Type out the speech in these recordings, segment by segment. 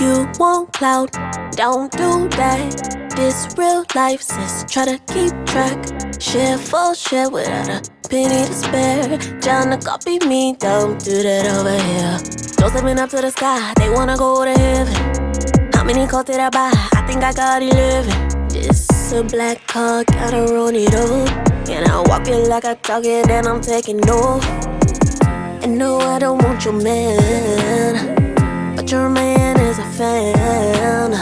You want cloud, don't do that. This real life, sis. Try to keep track. Share for share without a penny to spare. Trying to copy me, don't do that over here. Those living up to the sky, they wanna go to heaven. How many calls did I buy? I think I got 11. This a black car, gotta run it up. And I walk it like I talk it, and I'm taking off. And no, I don't want your man. But your man is a fan.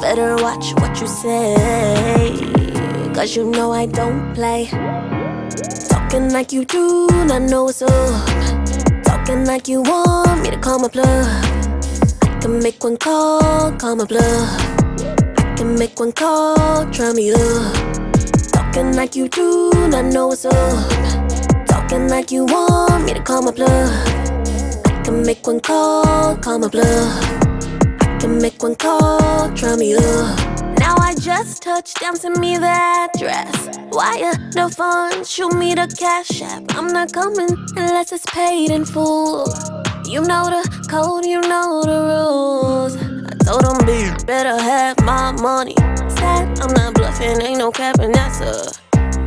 Better watch what you say. Cause you know I don't play. Talking like you do, not know what's up. Talking like you want me to call my bluff. Can make one call, call my bluff. I can make one call, try me up. Talking like you do, not know what's up. Talking like you want me to call my bluff. I can make one call, call my bluff. I can make one call, try me up. Now I just touched down, send me the address. Wire the funds, shoot me the cash app. I'm not coming unless it's paid in full. You know the code, you know the better have my money. Sad, I'm not bluffing, ain't no capping, that's a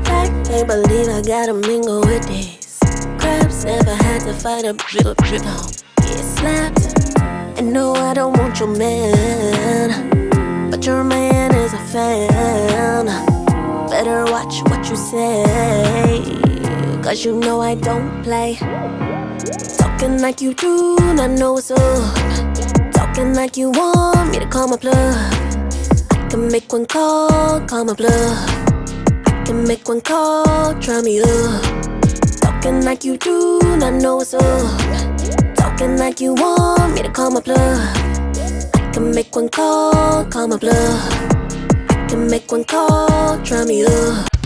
fact. Can't believe I gotta mingle with these crabs. Never had to fight a drip, drip. Get slapped. And no, I don't want your man. But your man is a fan. Better watch what you say. Cause you know I don't play. Talking like you do, I know what's up. Talking like you want me to call my bluff. I can make one call, call my bluff. I can make one call, try me up. Talking like you do, not know what's up. Talking like you want me to call my bluff. I can make one call, call my bluff. I can make one call, try me up.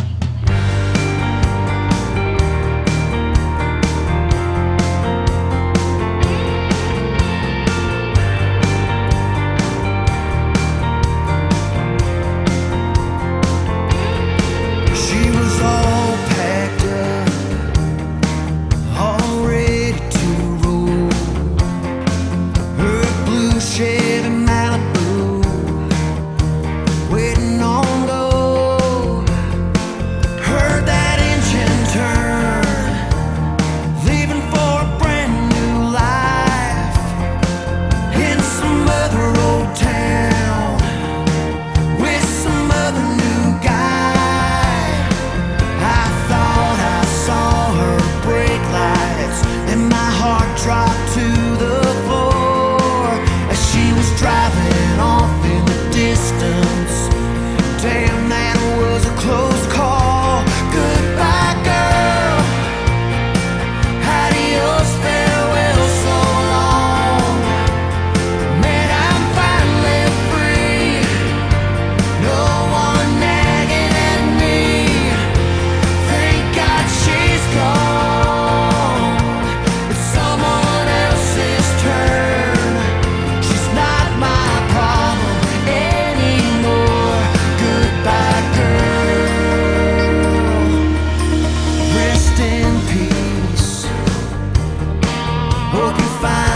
fine.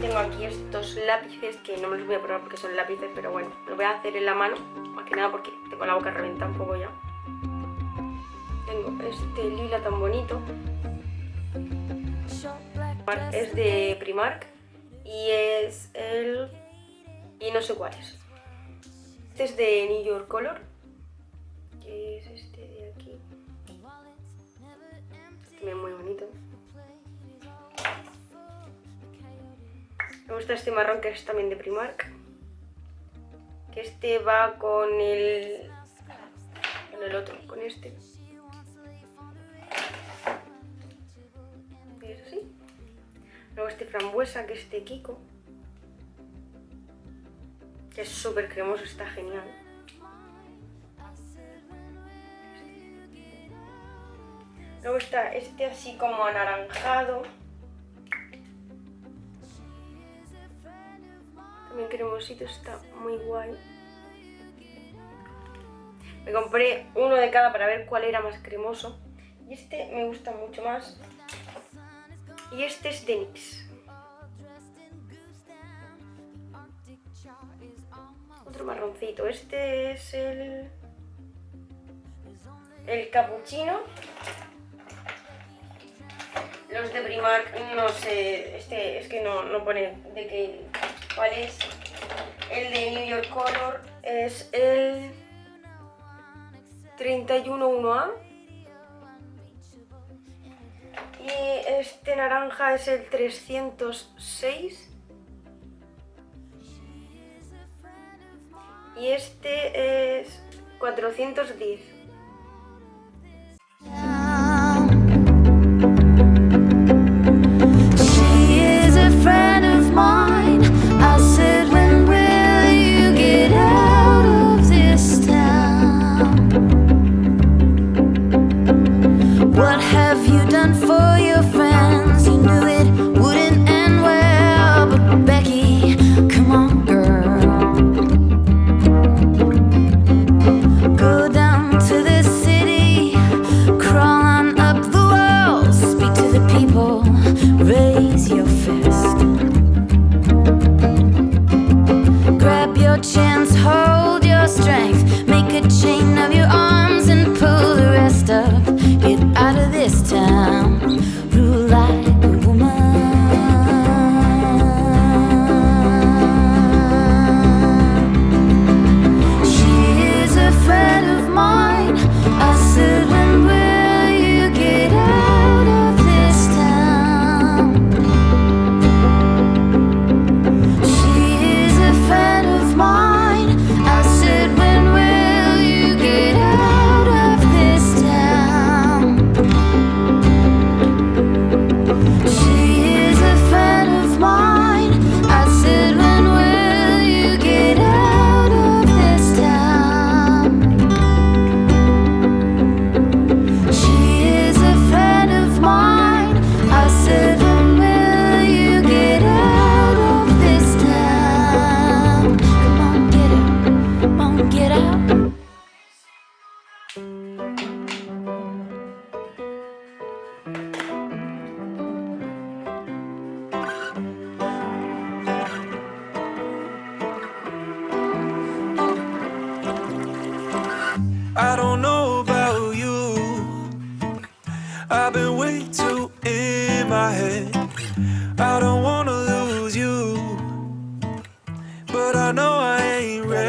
Tengo aquí estos lápices que no me los voy a probar porque son lápices, pero bueno, lo voy a hacer en la mano, más que nada porque tengo la boca reventada un poco ya. Tengo este lila tan bonito. Es de Primark y es el... y no sé cuál es. Este es de New York Color, que es este de aquí. Me gusta este marrón que es también de Primark. Que este va con el... con el otro, con este. Es así. Luego este frambuesa, que es de Kiko. Que es súper cremoso, está genial. Luego está este así como anaranjado. Cremosito, está muy guay. Me compré uno de cada para ver cuál era más cremoso. Y este me gusta mucho más. Y este es de NYX. Otro marroncito. Este es el... El capuchino. Los de Primark, no sé, este es que no, no pone de qué, cuál es. El de New York Color es el 311A. Y este naranja es el 306. Y este es 410. have you done for your friends? You knew it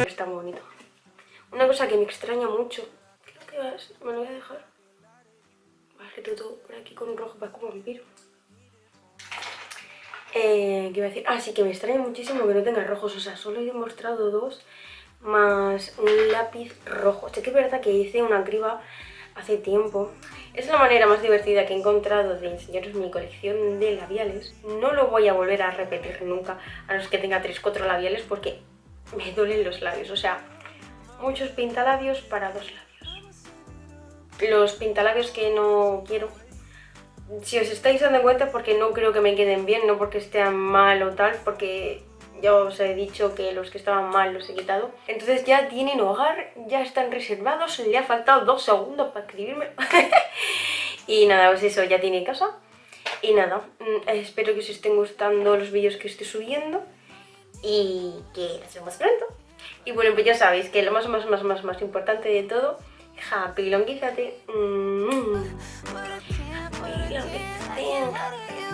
Está muy bonito. Una cosa que me extraña mucho. ¿Qué vas? Me lo voy a dejar. Vale, todo por aquí con un rojo para como vampiro. Eh, ¿Qué iba a decir? Ah, sí, que me extraña muchísimo que no tenga rojos. O sea, solo he demostrado dos más un lápiz rojo. Sé que es verdad que hice una criba hace tiempo. Es la manera más divertida que he encontrado de enseñaros mi colección de labiales. No lo voy a volver a repetir nunca, a los que tenga 3-4 labiales, porque me duelen los labios. O sea, muchos pintalabios para dos labios. Los pintalabios que no quiero si os estáis dando cuenta porque no creo que me queden bien, no porque estén mal o tal, porque ya os he dicho que los que estaban mal los he quitado. Entonces ya tienen hogar, ya están reservados, le ha faltado dos segundos para escribirme. y nada, pues eso, ya tiene casa. Y nada, mm, espero que os estén gustando los vídeos que estoy subiendo y que nos vemos pronto. Y bueno, pues ya sabéis que lo más, más, más, más, más importante de todo, happy longuízate. Mm. Longuízate.